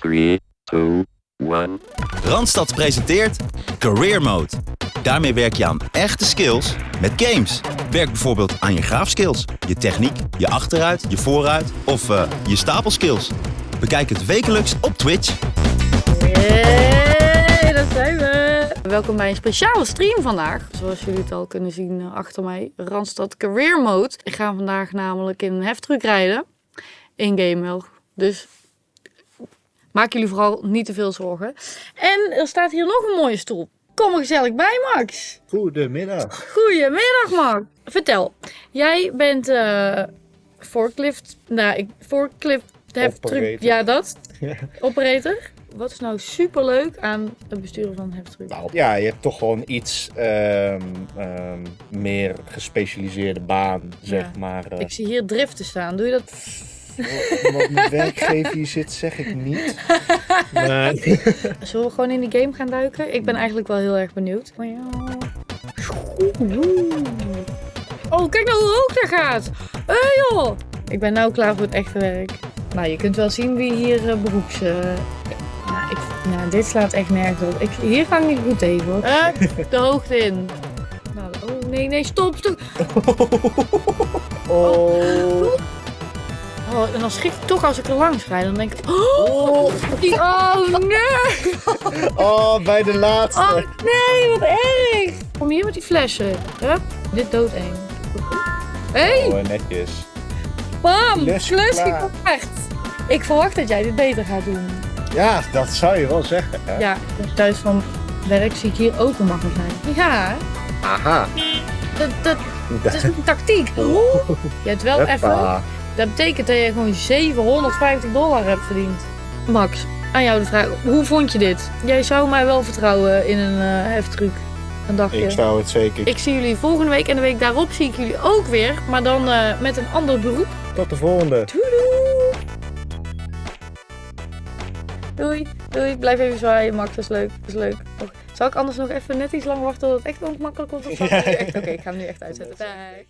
Three, two, one. Randstad presenteert Career Mode. Daarmee werk je aan echte skills met games. Werk bijvoorbeeld aan je graafskills, je techniek, je achteruit, je vooruit of eh, je stapelskills. Bekijk het wekelijks op Twitch. Hey, daar zijn we! Welkom bij een speciale stream vandaag. Zoals jullie het al kunnen zien eh, achter mij, Randstad Career Mode. Ik ga vandaag namelijk in een heftruck rijden. In game wel. Dus maak jullie vooral niet te veel zorgen. En er staat hier nog een mooie stoel. Kom er gezellig bij, Max. Goedemiddag. Goedemiddag, Max. Vertel, jij bent eh forklift, nou, ik, forklift heftruck, Operator. ja dat, operator. Wat is nou superleuk aan het besturen van heftruck? Nou, ja, je hebt toch gewoon iets ehm, ehm, meer gespecialiseerde baan, zeg Ja. maar. eh. Ik zie hier driften staan. Doe je dat? Wat mijn werkgever hier zit, zeg ik niet. Maar, Zullen we gewoon in die game gaan duiken? Ik ben eigenlijk wel heel erg benieuwd. Oh, kijk nou hoe hoog dat gaat. Hé hey joh. Ik ben nou klaar voor het echte werk. Nou, je kunt wel zien wie hier eh, beroeps... eh, nou, ik, nou, dit slaat echt nergens op. Ik, hier ga ik niet goed tegen hoor. Eh, de hoogte in. Nou, oh nee, nee, stop, stop. oh, Oh, en dan schrik ik toch als ik er langs rijd. Dan denk ik, oh, die, oh nee. oh, bij de laatste. Oh nee, wat erg! Kom hier met die flessen. Hup, dit doodeng. Hé, hey, Oh, netjes. bam! Klus geklaard. Ik verwacht dat jij dit beter gaat doen. Ja, dat zou je wel zeggen. Hè? Ja, thuis van werk zie ik hier ook een magazijn. Ja, Aha. dat, dat, dat is een tactiek. Je hebt wel even... Dat betekent dat je gewoon 750 dollar hebt verdiend. Max, aan jou de vraag. Hoe vond je dit? Jij zou mij wel vertrouwen in een eh heftruck. Een dagje. Ik zou het zeker. Ik zie jullie volgende week en de week daarop zie ik jullie ook weer. Maar dan eh, met een ander beroep. Tot de volgende. Doei! Doei, doei. Blijf even zwaaien, Max. Dat is leuk. Dat is leuk. Och, Zal ik anders nog even net iets lang wachten tot het echt ongemakkelijk wordt? Of echt- Oké, ik ga hem nu echt uitzetten. Bye.